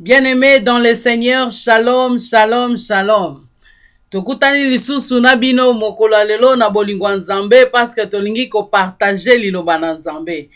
Bien-aimés dans le Seigneur, shalom, shalom, shalom. tokutani lisusu na bino mokolo lelo na bolingo ya nzambe parceke tolingi kopartage liloba na nzambe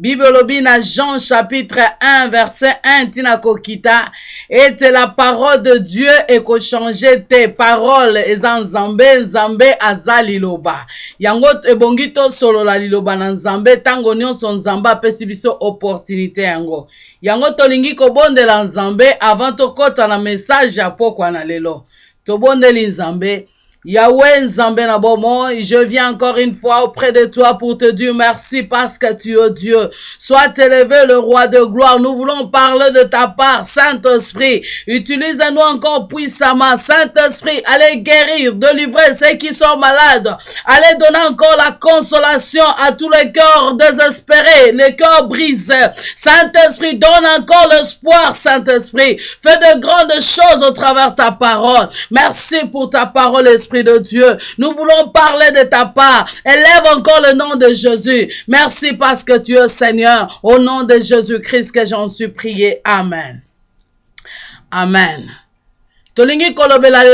bible na jean chapitre 1 verset 1 ntina kokita. Ete la parole de dieu ekochange te parole eza nzambe nzambe aza liloba. Yango ebongi tosolola liloba na nzambe ntango nyonso nzambe apesi biso opportunité yango. Yango tolingi kobondela nzambe avant tokɔta na message ya pokwa na lelo. Tobondeli nzambe Yahweh Nzambe Nabomo, je viens encore une fois auprès de toi pour te dire merci parce que tu es Dieu. Sois élevé le roi de gloire. Nous voulons parler de ta part, Saint-Esprit. Utilise-nous encore puissamment, Saint-Esprit. Allez guérir, délivrer ceux qui sont malades. Allez donner encore la consolation à tous les cœurs désespérés, les cœurs brisés. Saint-Esprit, donne encore l'espoir, Saint-Esprit. Fais de grandes choses au travers ta parole. Merci pour ta parole, Esprit de Dieu. Nous voulons parler de ta part. Élève encore le nom de Jésus. Merci parce que tu es Seigneur. Au nom de Jésus-Christ que j'en suis prié. Amen. Amen. tolingi kolobela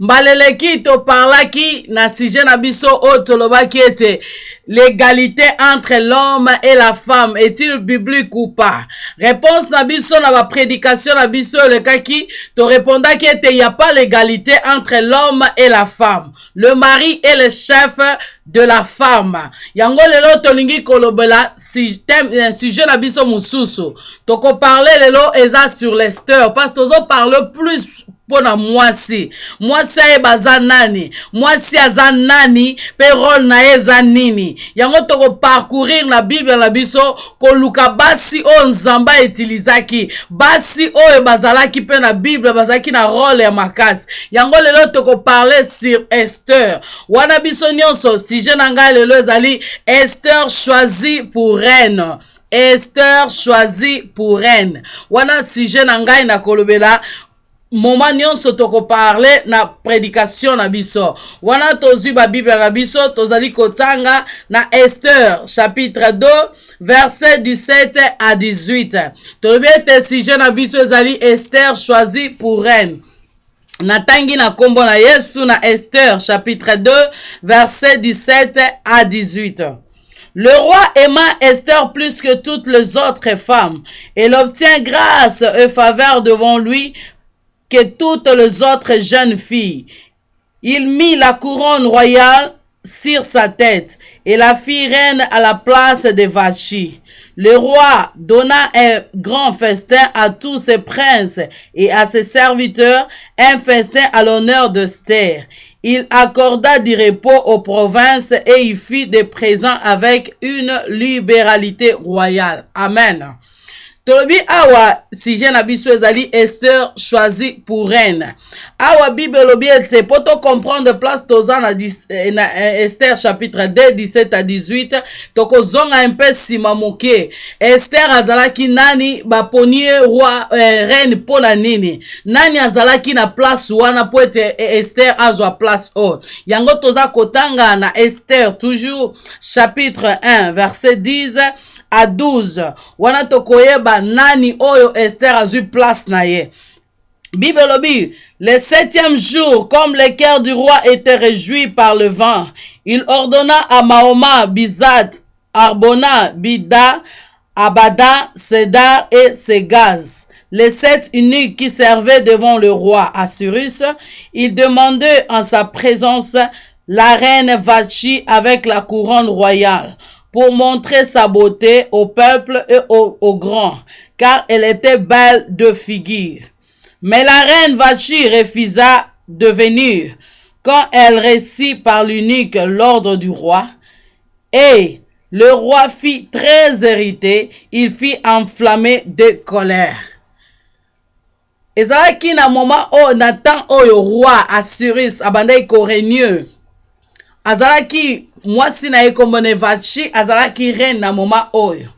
mbaleleki toparlaki na sujet na biso oyo tolobaki ete l'égalité entre l'homme et la femme est-il biblique ou pas? Réponse na biso na baprédication na biso elekaki torépondaki ete y a pas l'égalité entre l'homme et la femme. Le mari est le chef de la femme. Yango lelo tolingi kolobela sujet na biso mosusu. Tokoparle lelo eza sur lester parce tozoparle plus mpona mwasi. Mwasi ayeba aza nani? Mwasi aza nani? Na eza nini? Yango tokoparcourir na bible na biso koluka basi oyo nzambe aetilizaki basi oyo bazalaki mpe na bible bazalaki na role ya makasi. Yango lelo tokoparle sur ester wana biso nyonso sujet na ngai lelo ezali ester choisi pour reine. Ester choisi pour reine. Wana sujet na ngai nakolobela moma nyonso tokoparle na prédication na biso. Wana tozwi babible na biso tozali kotanga na ester chapitre 2 verset 17 à 18 tolobi ete sujet na biso ezali ester choisi pour reine. Natangi na nkombo na yesu na ester chapitre 2 verset 17 à 18 Le roi aima Esther plus que toutes les autres femmes. Elle obtient grâce et faveur devant lui que toutes les autres jeunes filles. Il mit la couronne royale sur sa tête et la fit reine à la place de Vachi. Le roi donna un grand festin à tous ses princes et à ses serviteurs, un festin à l'honneur d'Esther. Il accorda du repos aux provinces et il fit des présents avec une libéralité royale. Amen. Tolobi awa sujet na biso ezali ester choisi pour reine. Awa bible elobi ete mpo tocomprendre place toza na, na ester chapitre 2 17 à 18 tokozonga mpe nsima moke ester azalaki nani baponi roi eh, reine mpo na nini? Nani azalaki na place wana mpo ete ester azwa place oyo yango toza kotanga na ester toujours chapitre 1 verset 10 à 12 wana tokoyeba nani oyo ester azwi place na ye. Bible elobi le septième jour comme le cœur du roi était réjoui par le vent il ordonna à mahoma bizat arbona bida abada sedar et segaz les sept eunuques qui servaient devant le roi. Assyrus, il demandait en sa présence la reine Vachi avec la couronne royale pour montrer sa beauté au peuple et aux, aux grands, car elle était belle de figure. Mais la reine Vachi refusa de venir quand elle reçut par l'unique l'ordre du roi. Et le roi fit très irrité, il fit enflammer de colère. ezalaki na moma oyo na temps oyo roi assyrus abandaki koregne azalaki mwasi na ye kombo na vachi azalaki reine na moma oyo.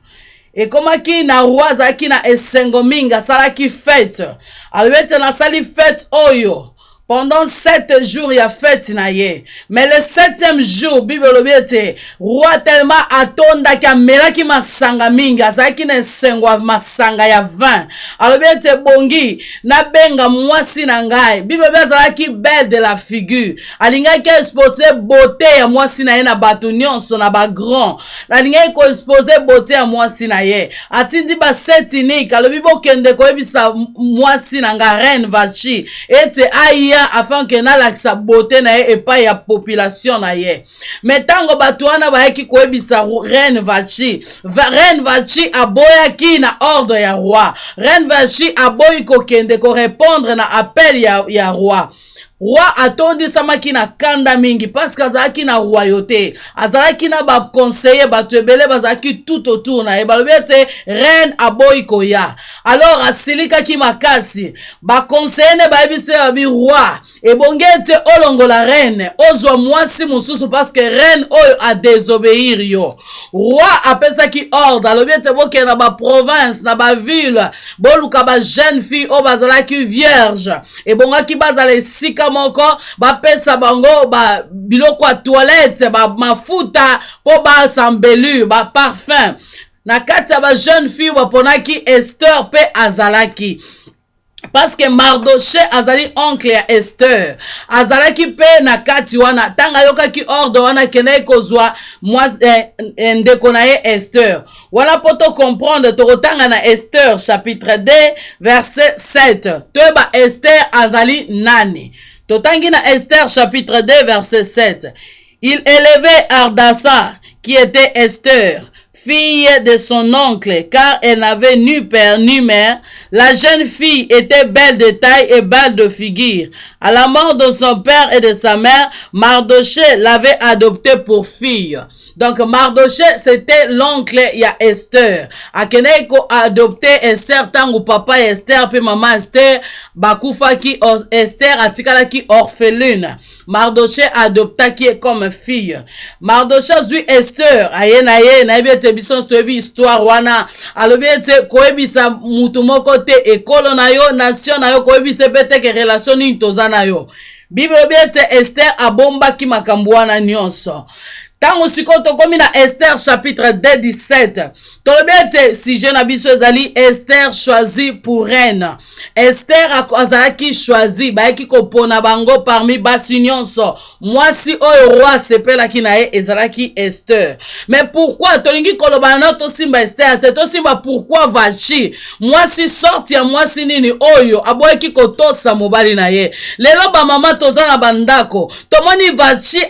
Ekomaki na roi azalaki na esengo mingi asalaki fete alobi ete nasali fete oyo pendant sept jours ya fete na ye mais le septième jour bible elobi ete roi tellement atondaki amelaki masanga mingi azalaki na esengo ya masanga ya vin alobi ete bongi nabenga mwasi na ngai. Bible elobi azalaki belle de la figure. Alingaki expose bote ya mwasi na ye na bato nyonso na bagrand alingaki koexpose bote ya mwasi na ye. Atindi basetinike alobi bokende koyebisa mwasi na ngai reine vachi. Ete aya afin ke nalakisa bote na ye epai ya population na ye. Me ntango bato wana bayaki koyebisa reine vachi reine vachi aboyaki na ordre ya roi. Reine vachi aboyi kokende korépondre na appel ya, ya roi roi atondisamaki na kanda mingi parceke azalaki na royauté azalaki na baconseiller bato ebele bazalaki tout autour na ye. Balobi ete reine aboyi koya. Alors asilikaki makasi. Baconseiller nde bayebisi babi roi. Ebongi ete olongola reine. Ozwa mwasi mosusu parceke reine oyo adesobéir yo. Roi apesaki ordre. Alobi ete bokende na baprovince na baville. Boluka bajeune fille oyo bazalaki vierge. Ebongaki bazala esika moko bapesa bango ba biloko ya toilette bamafuta mpo basambelure baparfum na kati ya bajeune fille baponaki ester mpe azalaki. Parceke mardoche azali oncle ya ester azalaki mpe na kati wana. Ntango ayokaki ordre wana akendaki kozwa eh, ndeko na ye ester wana mpo tocomprendre tokotanga na ester chapitre 2 verset 7 toyeba ester azali nani? Totangi na ester chapitre 2 verset 7 il élevait ardassa qui était esther fille de son oncle, car elle n'avait ni père ni mère. La jeune fille était belle de taille et belle de figure. À la mort de son père et de sa mère, Mardoché l'avait adoptée pour fille. Donc Mardoché, c'était l'oncle ya Esther. Akene ko adopté Esther tangu papa Esther puis maman Esther bakufaki Esther atikalaki orpheline. Mardoché adoptaki comme fille. Mardoché azwi Esther aye na ye na yebi ete biso toyebi histoire wana alobi ete koyebisa mutu moko te ekolo na yo nation na yo koyebisa mpe teke relation nini toza na yo bible elobi ete ester abombaki makambo ntango sikoyo tokomi na ester chapitre 2 17 tolobi ete sujet na biso ezali ester choisi pour reine. Ester azalaki choisi bayaki kopona bango parmi basi nyonso mwasi oyo roi asepelaki na ye ezalaki ester mais pourquoi? Tolingi koloba na tosimba ester te tosimba pourquoi vachi mwasi sorti ya mwasi nini oyo aboyaki kotosa mobali na ye. Lelo bamama toza na bandako. Tomoni vachi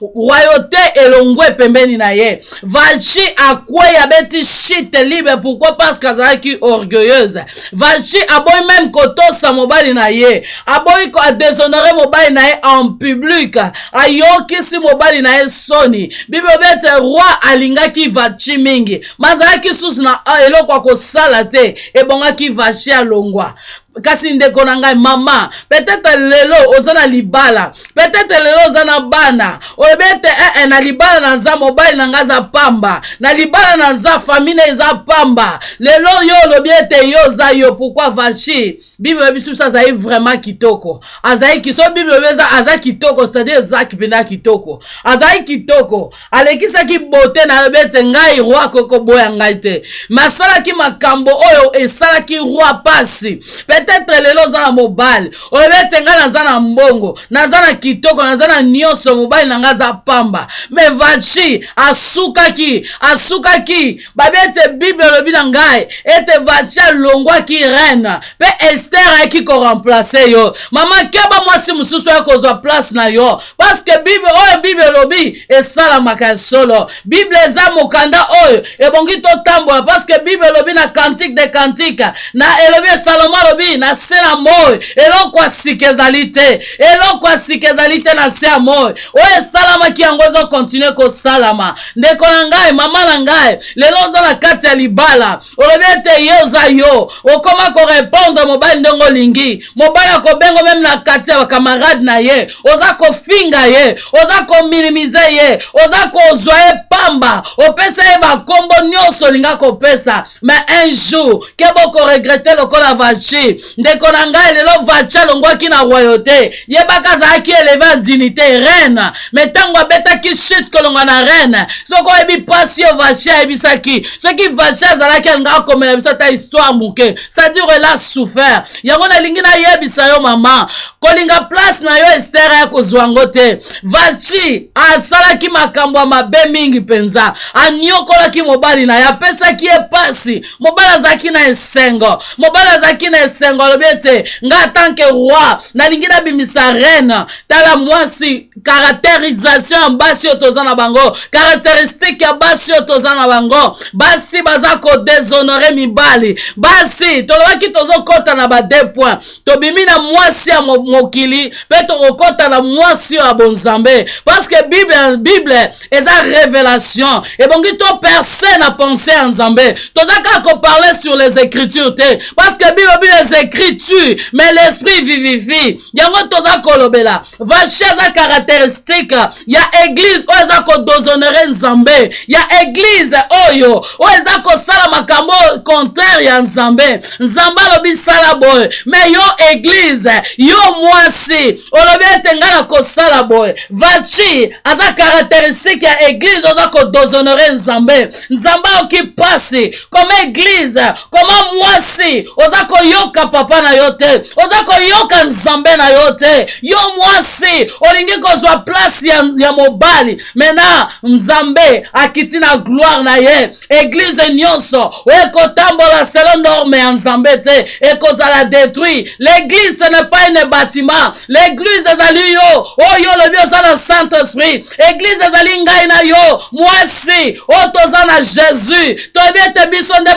royauté elongwe pembeni na ye. Vachi akwei abeti shite libre pourquoi? Parce que azalaki orgueilleuse. Vachi aboyi même kotosa mobali na ye. Aboyi adeshonore mobali na ye en public. Ayokisi mobali na ye soni bible bete roi alingaki vachi mingi. Mazalaki susu na eloko ya kosala te ebongaki vachi alongwa kasi ndeko na ngai mama peut-être lelo oza na libala peut-être lelo oza na bana. Oyebi ete ee na libala naza mobali na pamba. Na libala famille eza pamba. Lelo yo olobi ete yo oza yo pourkui vachi bible yebiso biso azali vraiment kitoko. Azali so bible eza aza kitoko c'est-à-dire ezaki mpenza kitoko. Azali kitoko. Alekisaki bote na ete ngai roi kokoboya ngai te. Me asalaki makambo oyo esalaki roi pasi peut-être lelo oza na mobali oyebi ete ngai naza na mbongo naza na kitoko naza na nyonso mobali na pamba. Me vachi asukaki asukaki. Babi bible elobi na ngai ete vachi alongwaki reine. Mpe ester ayaki koremplace yo. Mama keba mwasi mosusu oya kozwa place na yo. Parceke bible oyo bible elobi esalamaka ya solo. Bible eza mokanda oyo ebongi totambola. Parceke bible elobi na cantique de cantique na elobi esalomo alobi na se na moi. Eloko ya sika ezali te. Eloko ya sika ezali te na se ya moi. Oyo esalamaki yango ezokontinue kosalama. Ndeko na ngai mama na ngai lelo oza na kati ya libala. Olobi ete ye oza yo. Okoma korepondre mobali ndenge olingi. Mobali akobengo meme na kati ya bakamarade na ye. Oza kofinga ye. Oza kominimize ye. Oza kozwa ye pamba. Opesa ye bakombo nyonso olinga kopesa. Mais un jour ke bokoregrete lokola vachi ndeko na ngai lelo vacha alongwaki na royauté. Yebaka azalaki eleve en dignité reine. Me ntango abetaki chute kolongwa na reine soki oyebi mpasi oyo vache ayebisaki. Soki vache azalaki alingaka komela biso ata histoire moke. Cestadire ela souffert. Yango nalingi nayebisa yo mama. Kolinga place na yo ester ya kozwa yango te. Vachi asalaki makambo ya mabe mingi mpenza. Anyokolaki mobali na ye apesaki ye pasi. Mobali azalaki na esengo. Mobali azalaki na esengo alobi ete ngai atanke roi nalingi nabimisa reine tala mwasi caractérisation ya basi oyo na bango caractéristique ya basi oyo toza na bango basi baza kodeshonore mibali basi tolobaki tozokɔta na bade point tobimi na mwasi ya mokili mpe tokokɔta na mwasi oyo ya bonzambe parceke bible, bible eza révélation ebongi toperce na pensé ya nzambe toza kaka koparle sur les écritures te parceke bible bi les écritures mais l'esprit vivifie. Yango toza kolobela. Vache eza caractéristique. Ya église oyo eza kodozonere nzambe. Ya église oyo oyo eza kosala makambo contraire ya nzambe. Nzambe alobi sala boye. Me yo église yo mwasi olobi ete ngai na kosala boye. Vachi aza caractéristique ya église oza kodozonere nzambe. Nzambe ayoki mpasi. Koma église koma mwasi oza koyoka papa na yo te. Oza nzambe na yo te. Yo mwasi olingi kozwa place ya, ya mobali. Mena nzambe akiti na gloire na ye. Église nyonso ekotambola selo norme ya nzambe te. Ekozala détruit. L'église ce n'est pas une bâtiment. L'église ezali yo. Oyo olobi oza na saint esprit église ezali ngai na yo. Mwasi oyo toza na jésus. Toyebi ete biso nde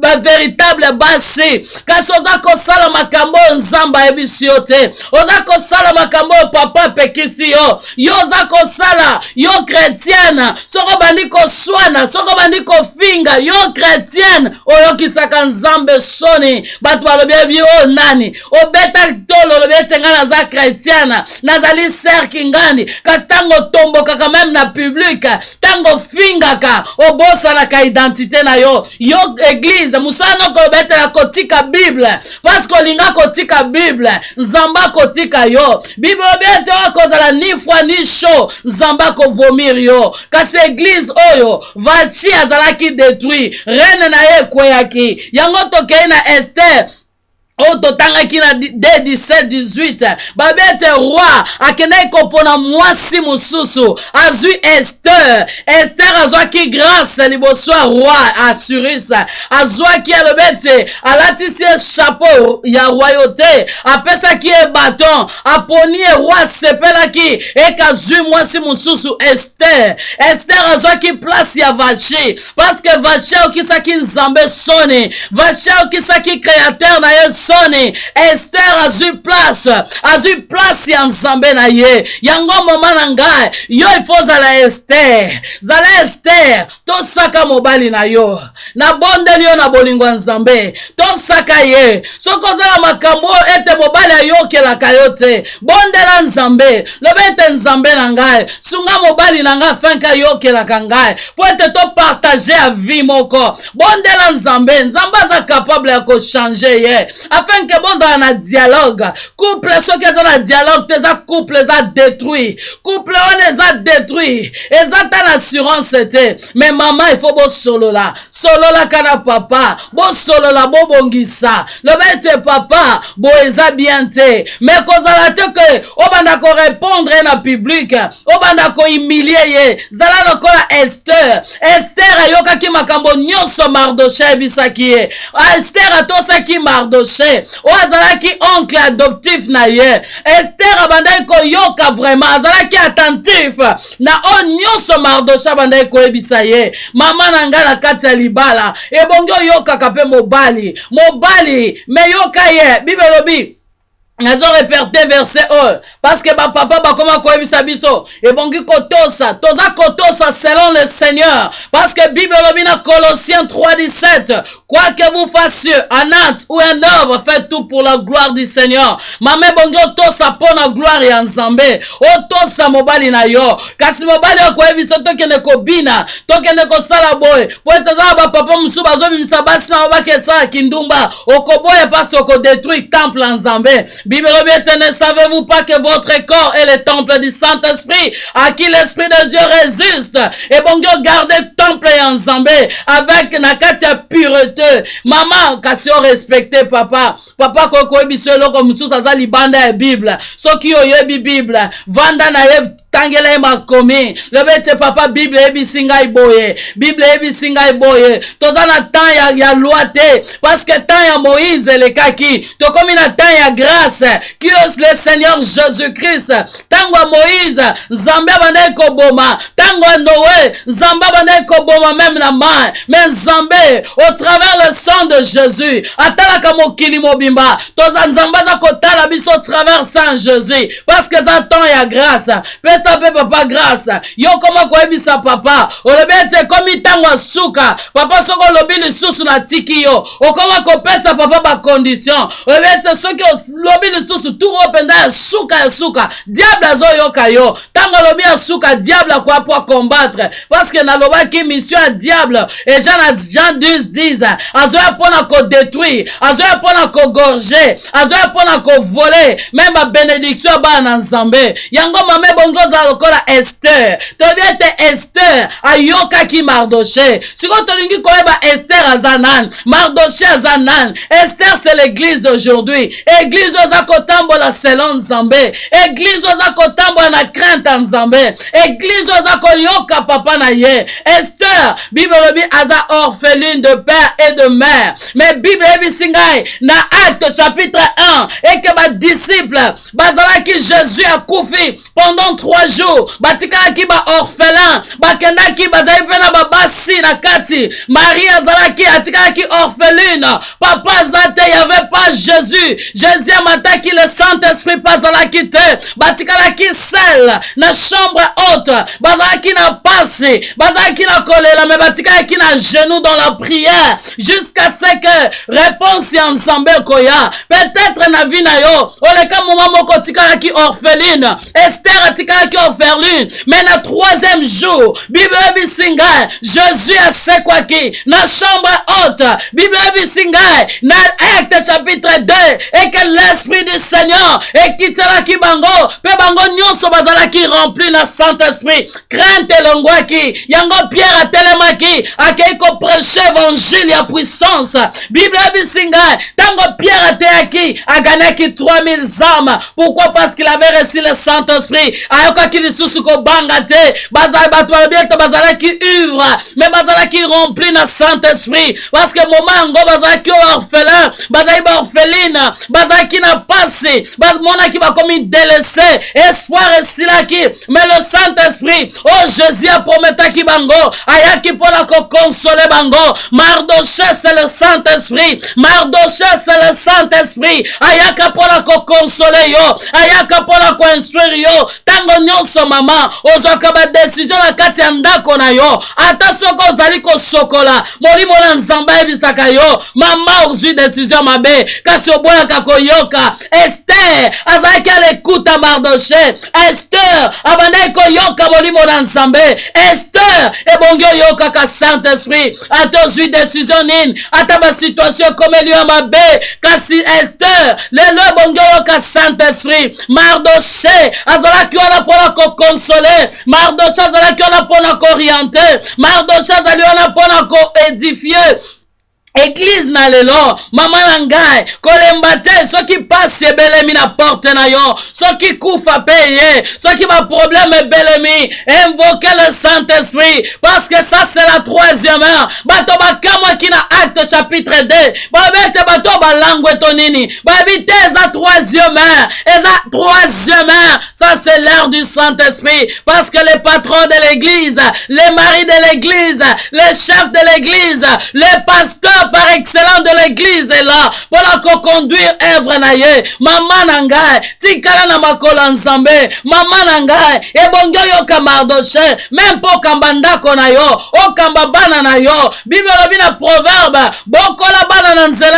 bavéritable ba, ba basi. Kasi oza kosala makambo oyo nzambe ayebisi yo te oza kosala makambo oyo papa apekisi yo. Yo oza kosala yo kretiene soko bandi koswana soko bandi kofinga yo kretiene oyokisaka nzambe soni. Bato balobi yebi oyo nani? Obeta tolo olobi ete ngai naza kretiene nazali serki ngani kasi ntango otombokaka meme na publike ntango ofingaka obosanaka identité na yo. Yo eglize mosala noko obetela kotika bible parceke olinga kotika bible nzambe akotika yo. Bible obi ete oyo akozala ni fwa ni sho nzambe akovomir yo. Kasi eglize oyo vachi azalaki détruit reine na ye ekweyaki. Yango tokei na ester oyo totangaki na d 17-18 babi ete roi akendaki kopona mwasi mosusu. Azwi ester ester azwaki grâce liboso ya roi assurus azwaki alobi ete alatisi ye chapeau ya royauté. Apesaki ye baton aponi ye roi asepelaki eke azwi mwasi mosusu ester ester azwaki place ya vachi parceke vachi aokisaki nzambe soni. Vachi aokisaki créateur na ye soni ester azwi place azwi place ya nzambe na ye. Yango moma na ngai yo ifo ozala ester zala ester tosaka mobali na yo. Nabondeli yo na bolingo ya nzambe. Tosaka ye. Soki ozala makambo ete mobali ayokelaka yo te. Bondela nzambe. Ete nzambe na ngai sunga mobali na ngai afinke ayokelaka ngai mpo ete topartage ya vie moko. Bondela nzambe. Nzambe aza capable ya kochange ye afin ke bozala na dialogue couple soki eza na dialogue te eza couple eza détruit couple wana eza détruit eza ta na assurance te me mama ifo bosolola sololaka na papa. Bosolola bobongisa loba ete papa. Boye eza bien te me kozala te ke obanda korépondre na publike obanda kohumilie ye zala lokola ester ester ayokaki makambo nyonso mardoche ayebisaki ye ester atosaki mardoche oyo azalaki oncle adoptif na ye. Ester abandaki koyoka vraiment. Azalaki attentif. Na oyo nyonso mardoche abandaki koyebisa ye. Mama na libala. Ebongi oyokaka mpe mobali. Mobali me yoka ye. Bible elobi nazo reperte verset oyo parceke bapapa bakoma koyebisa biso ebongi kotosa toza kotosa selon le seigneur parce que bible elobi na colossiens 3 17 quoi que vous fassiez en acte ou en œuvre faites tout pour la gloire du seigneur mama ebongi otosa mpo na gloire ya nzambe otosa mobali na yo kasi mobali akoyebisa tokende kobina tokende kosala boye po ete eza na bapapa mosusu bazobimisa basi na babaki esala kindumba okoboya mpasi okodétruire temple ya nzambe Bible ne savez-vous pas que votre corps est le temple du Saint-Esprit à qui l'Esprit de Dieu résiste? Et bon Dieu garder temple et ensemble avec nakati ya pureté. Maman kasi o respecte papa papa kokoyebi so eloko mosusu aza libanda ya bible. Soki oyebi bible. Vanda na tangela ye makomi. Lobi ete papa bible eyebisi ngai boye. Bible eyebisi ngai boye. Toza na ya, ya loi te. Parce que temps ya moïse elekaki tokomi na temps ya grâce kio le seigneur jésus-christ. Ntango ya moïse nzambe abandaki koboma ntango ya noe nzambe abandaki koboma meme na mai me nzambe au travers le sang de jésus atalaka mokili mobimba. Toza nzambe aza kotala biso au travers sang jésus. Parce que eza temps ya grâce. Pesa mpe papa grâce. Yo koma koyebisa papa? Olobi ete ekomi ntango ya suka. Papa soki olobi lisusu natiki yo. Okoma kopesa papa bacondition olobi ete soki olobi lisusu turo mpenza ya suka ya suka. Diable azoyoka yo. Ntango alobi ya suka diable akoya po akombattre parceke nalobaki mission ya diable. Eja na jean 10 10 azoya mpona kodétruire azoya mpona kogorge azoya mpona kovole meme babénédiction ya bana na nzambe. Yango mama ebongi ozala lokola ester toyebi ete ester ayokaki mardoche sikoyo tolingi koyeba ester aza nani mardoche aza nani ester c'est l'église d'aujourd'hui. Église oza kotambola nzambe. Na crainte ya nzambe. Église oza koyoka papa na ye. Bible elobi aza orpheline de père et de mère. Mais bible eyebisi ngai na acte chapitre 1 eke badisciple bazalaki jésus akufi pendant trois jours. Batikalaki baorphelin bakendaki bazali mpe na babasi na kati. Marie azalaki atikalaki orpheline. Papa aza te pas jésus. Jésus le saint-esprit mpe azalaki te batikalaki sel na chambre haute. Bazalaki na pasi bazalaki na kolela me batikalaki na genou dans la prière. Jusqu'à ce que réponse ya nzambe ekoya peut-être na vi na yo. Oleka moma moko otikalaki orpheline. Ester atikalaki orpheline. Me na troisième jour bible eyebisi ngai jésus asekwaki na chambre haute. Bible eyebisi ngai na acte chapitre 2 eke l'esprit du seigneur ekitelaki bango mpe bango nyonso bazalaki rempli na saint-esprit. Crainte elongwaki yango pierre atelemaki akei koprêche évangile ya puissance. Bible eyebisi ngai ntango pierre ateyaki aganaki 3000 âmes. Pourquoi? Parce qu'il avait reçu le saint-esprit. Ayokaki lisusu kobanga te bato balobi ete bazalaki ivre me bazalaki rempli na saint-esprit. Parce que moma yango bazalaki orphelin bazali baorpheline bazalaki na pasi bamonaki bakomi delese espoir esilaki mais le saint-esprit oyo jésus aprometaki bango? Ayaki mpona kokonsole bango? Mardoche c'est le saint-esprit. Mardoche c'est le saint-esprit. Ayaka mpona kokonsole yo? Ayaka mpona koinstruire yo? Ntango nyonso mama ozwaka badesizio na kati ya ndako yo. Ata soki ozali kosokola molimo na nzambe ayebisaka yo. Mama ozwi desizio mabe kasi oboyaka koyoka ester azalaki alekuta mardoche ester abandaki koyoka molimo na nzambe ester ebongi oyokaka saint esprit ata ozwi desizio nini ata basituatio ekomeli yo mabe kasi ester lelo ebongi oyoka saint esprit mardoche azalaki wana mpona kokonsole mardoche azalaki wana mpona kooriente mardoche azali wana mpona koedifie eglize na lelo mama na ngai kolemba te soki pasi ebelemi na porte na yo. Soki kufa mpe ye soki baproblème ebelemi invoke le saint-esprit. Parce que ça c'est la troisième heure. Bato bakamwaki na acte chapitre 2 bayebi ete bato balangu eto nini bayebi troisième heure. Eza troisième heure ça c'est l'heure du saint-esprit. Parce que les patrons de l'église les maris de l'église les chefs de l'église les pasteurs par excellence de l'église là. Mpona koconduire œuvre na ye mama na ngai tikala na makolo ya nzambe mama na ngai ebongi oyoka mardoche me mpo okamba na yo. Okamba bana na yo. Bible na proverbe. Bokola bana na nzela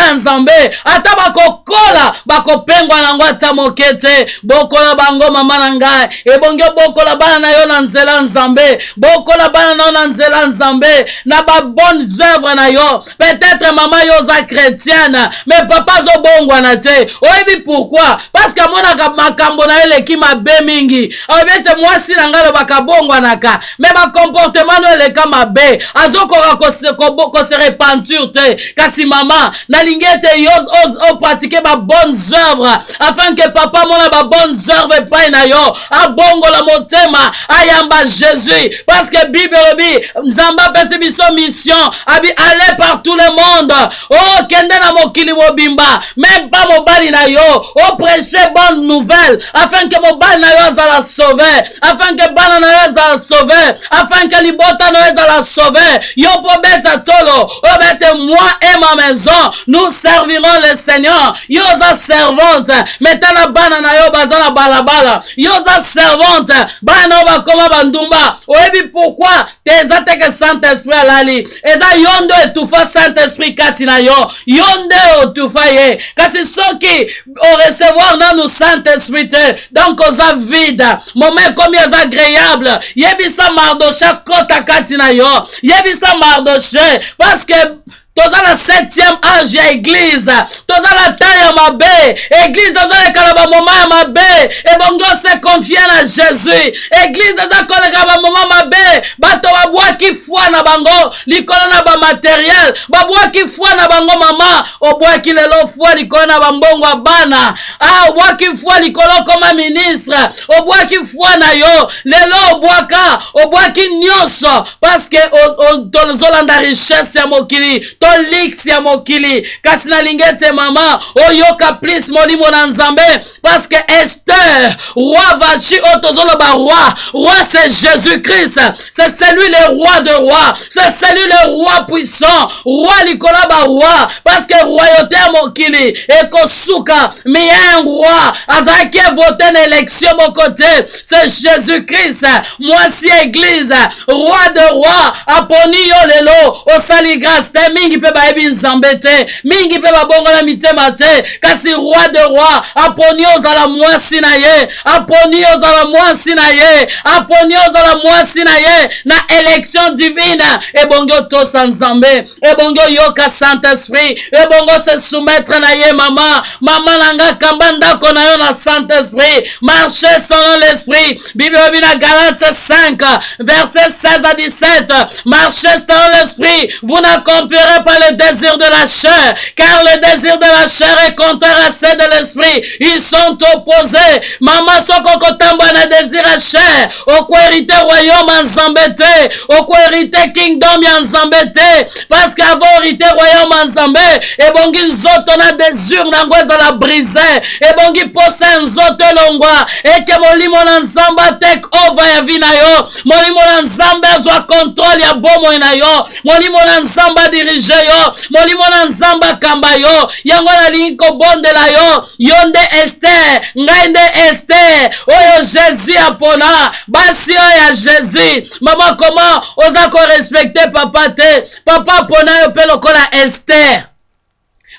ata bakokola bakopengwa nango ata moke te bokola bango mama na ngai ebongi obokola bana na yo na nzela ya nzambe bokola bana na yo na nzela ya nzambe na œuvre na yo. Peut-être mama yo oza chrétienne mais papa azobongwana te. Oyebi pourquoi? Parce que amonaka makambo na yo eleki mabe mingi alobi ete mwasi na ngai alobaka bongwanaka me bakomportema no eleka mabe azokoka kose repenture te. Kasi mama nalingi ete yo opratike babonnes œuvre afin ke papa amona babonnes œuvre epai na yo. Abongola motema ayamba jésus. Parce que bible elobi nzambe apesi biso mission abi ale par tout le monde okende na mokili mobimba. Même pas mobali na yo. Oprêche bonne nouvelle. Afin ke mobali na yo azala sauve afin ke bana na yo ezala sauve afin ke libota na yo ezala sauve yo mpo beta tolo. Oyo bete moi et ma maison. Nous servirons le seigneur. Yo oza servante. Me tala bana na yo baza na balabala. Yo servante. Bana na yo bandumba. Oyebi pourkui te eza saint esprit alali. Eza yo nde saint esprit kati na yo yo nde otufa ye kasi soki orecevoir nanu saint esprit te donc oza vide moma ekomi eza agréable. Yebisa mardoche akota kati na yo yebisa parce que toza na septième age ya eglize toza ya mabe. Eglize ezoleka na bamoma ya mabe. Ose confie na jésus. Eglize eza koleka na bamoma mabe. Bato babwaki foi na bango na bamateriel babwaki foi na bango mama. Lelo foi na bana. Ah, foi ministre. Foi na yo. Lelo richesse ya mokili lix ya mokili. Kasi nalingi ete mama. Oyoka plus molimo na nzambe. Parce que ester roi vachi oyo tozoloba roi. Roi c'est jésus christ c'est celui le roi de roi c'est celui le roi puissant. Roi likolo ya baroi parce que royauté ya mokili. Ekosuka mais un roi. Azalaki evote na élection moko te c'est jésus christ mwasi église roi de roi. Aponi yo lelo osali grâce mpe bayebi nzambe te mingi mpe babongola mitema te. Kasi roi de roi aponi ozala mwasi na ye aponi ozala mwasi na ye aponi ozala mwasi na ye. Na élection divine ebongi otosa nzambe ebongi oyoka saint esprit ebongi ose soumettre na ye mama. Mama na nga kamba ndako na yo na saint esprit marche selon l'esprit. Bible elobi na galate 5 verset 16 à 17 marchez selon l'esprit. Vous n'accomplirez pas le désir de la chair car le désir de la chair est contraire à ceux de l'esprit. Ils sont opposés. Mama soko okotambwa na désir ya chair okoherite royaume ya nzambe te okoherite kingdom ya nzambe te parce que avo herite royaume ya nzambe ebongi nzoto na désir nango ezala brise ebongi posa ya nzoto elongwa eke molimo na nzambe atek over ya vi na yo. Molimo na nzambe azwa kontrole ya bomoi na yo. Molimo na nzambe adirige yo molimo na nzambe akamba yo yango nalingi kobondela yo yo nde ester ngai nde ester oyo jésus apona basi ya jésus. Mama koma oza korespecte papa te? Papa apona yo mpe lokola ester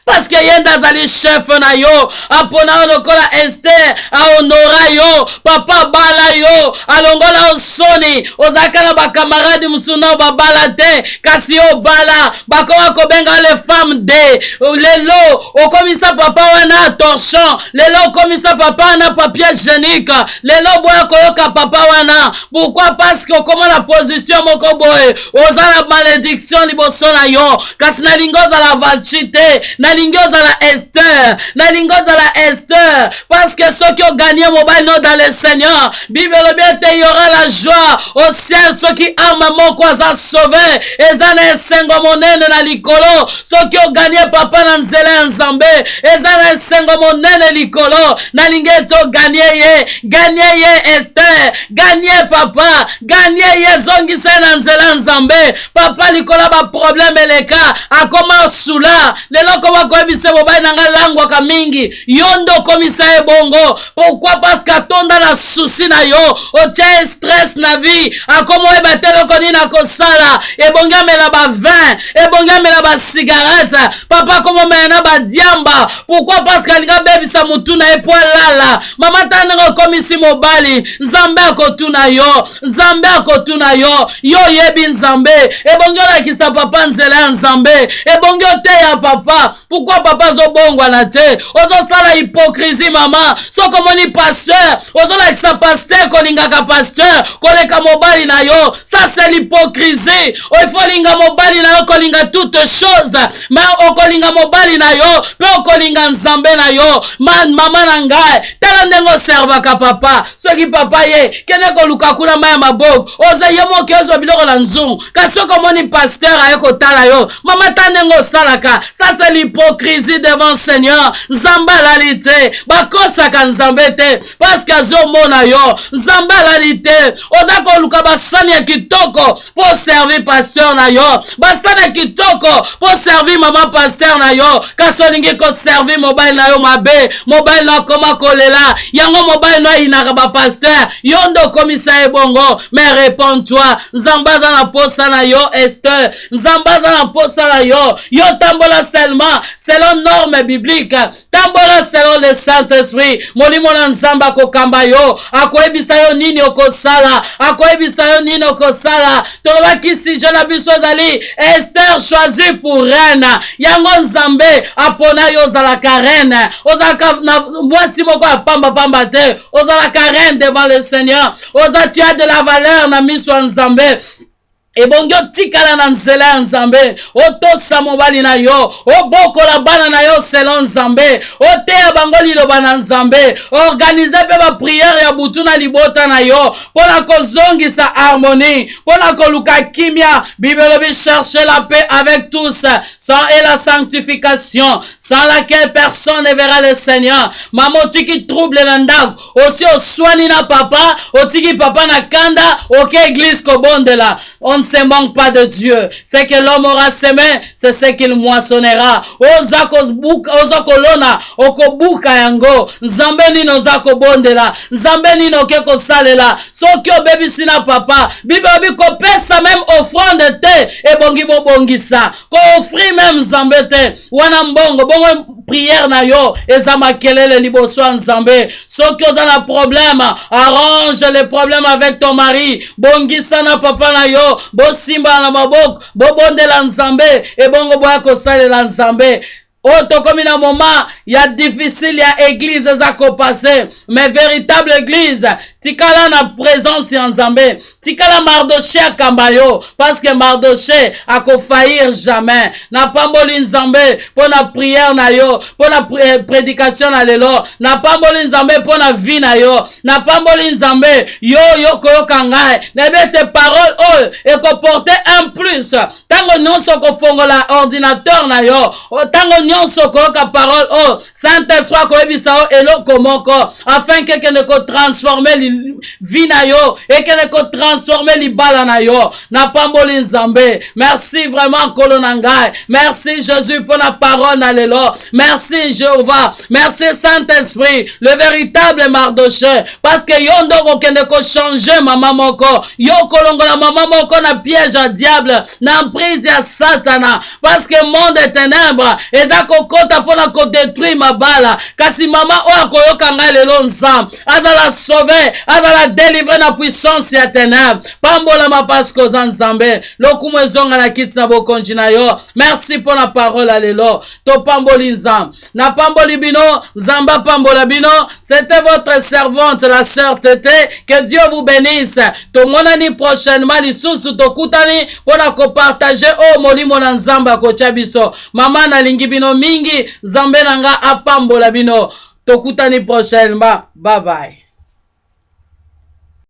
parce que ye nde azali chef na yo. Apona yo lokola ester ahonora yo. Papa abala yo. Alongola yo soni ozalaka na bakamaradi mosusu nao babala te. Kasi yo obala. Bakoma kobenga le femme de. Lelo okomisa papa wana torchon. Lelo okomisa papa wana papier génique. Lelo boya koyoka papa wana. Pourquoi? Parce que okoma na position moko boye. Oza na malédiction liboso na yo. Kasi nalingi ozala vachi te nalingi nalingi ozala ester nalingi ozala ester parce que soki oganie mobali no dans le seigneur. Bible elobi ete yora la joie au ciel. Soki arme moko aza sauve eza na esengo monene na likolo soki oganie papa na nzela ya nzambe eza na esengo monene likolo nalingi ete oganie ye. Ganie ye ester ganie papa. Ganie ye zongisa ye na nzela ya nzambe papa likolo ya baprobleme eleka akoma sula lelo koma koyebisa mobali na ngai langwaka mingi. Yo nde okomisa ye bongo pourkui parce que atonda na susi na yo. Otia ye stress na vie akoma oyeba te eloko nini akosala? Ebongi amela bavin ebongi amela basigarete papa akoma omela na badiamba pourkui parce que alingi abebisa motu na ye po alala. Mama ta ndenge okomisi mobali. Nzambe akotuna yo. Nzambe akotuna yo. Yo oyebi nzambe. Ebongi olakisa papa nzela ya nzambe. Ebongi oteya papa pourkui papa azobongwana te ozosala hypocrisie mama soki omoni paster ozolakisa paster kolingaka paster koleka mobali na yo. Ça c'est l'hypocrisie. Ifo olinga mobali na yo kolinga toute chose me okolinga mobali na yo mpe okolinga nzambe na yo. Man mama na ngai tala ndenge oservaka papa. Soki papa ye kende koluka kuna mai ya maboko. Oza ye moki ozwa biloko na nzungu. Kasi soki omoni paster aye kotala yo. Mama ta ndenge osalaka ça c'est l'hypocrisie devant seigneur. Nzambe alali te bakosaka nzambe te parceke azomona yo. Nzambe alali te oza koluka basani ya kitoko mpo servir paster na yo. Basani ya kitoko mpo servir mama paster na yo. Kasi olingi koservir mobali na yo mabe. Mobali na akoma kolela. Yango mobali no ayinaka bapaster yo nde bongo. Mais réponds-toi nzambe aza na posa na yo ester nzambe aza na na yo. Yo tambola seulement selon norme biblique. Tambola selon le saint-esprit. Molimo na nzambe akokamba yo. Akoyebisa yo nini okosala? Akoyebisa yo nini okosala? Tolobaki sije na biso ezali ester choisi pour reine. Yango nzambe apona yo ozalaka reine. Ozalaka na mwasi moko ya pambapamba te. Ozalaka reine devant le seigneur. Oza tia de la valeur na miso ebongi otikala na nzela ya nzambe otosa mobali na yo obokola bana na yo selon nzambe oteya bango liloba na nzambe organize mpe bapriere ya butu na libota na yo mpo na kozongisa harmonie mpo na kimia bible elobi cherche la paix avec tous sans et la sanctification sans laquelle personne ne verra le seigneur. Mama otiki trouble na ndako osi oswani na papa otiki papa na kanda oke eglise kobondela. On ne se manque pas de Dieu. Ce que l'homme aura semé, c'est ce qu'il moissonnera. Oza kolona okobuka yango. Nzambe nini oza kobondela nzambe nini oke kosalela soki obebisi na papa bible obi kopesa meme offrande te ebongi bobongisa koofri meme nzambe te. Wana mbongo bongo priere na yo eza makelele liboso ya nzambe. Soki oza na problème arrange le problème avec ton mari. Bongisa na papa na yo bosimba na maboko bobondela nzambe ebongo boya kosalela nzambe oyo tokomi na moment ya difficile ya eglize eza kopase mais véritable église tikala na présence ya nzambe. Tikala mardoche akamba yo parce que mardoche akofaillir jamais. Napamboli nzambe mpo na priere na yo mpo na prédication na lelo. Napamboli nzambe mpo na vie na yo. Napamboli nzambe yo yo koyoka ngai. Nayebi ete parole oyo ekoporte un plus. Ntango nyonso okofongola ordinateur na yo ntango nyonso okoyoka parole oyo saint esprit akoyebisa yo eloko moko afin ke ekende kotransforme vi na yo ekende kotransforme libala na yo. Napamboli nzambe merci vraiment nkolo na ngai merci jésus mpo na parole na lelo merci jéhovah. Merci saint esprit le véritable mardoche parce que yo nde okokende kochange mama moko. Yo kolongola mama moko na piège ya diable na emprise ya satana. Parce que monde ténèbre eza kokota mpona kodétruire mabala. Kasi mama oyo akoyoka ngai lelo nzambe azala sauve azala délivre na puissance ya ténèbre pambolama parceke oza nzambe. Lokumu ezonga na kiti na bokonzi na yo. Merci mpo na parole ya lelo. Topamboli nzambe. Napamboli bino. Nzambe apambola bino. C'était votre servante la sœur tete que dieu vous bénisse. Tomonani prochainement lisusu tokutani mpo na kopartage oyo molimo na nzambe akotya biso. Mama nalingi bino mingi. Nzambe na nga apambola bino. Tokutani prochainement bye bye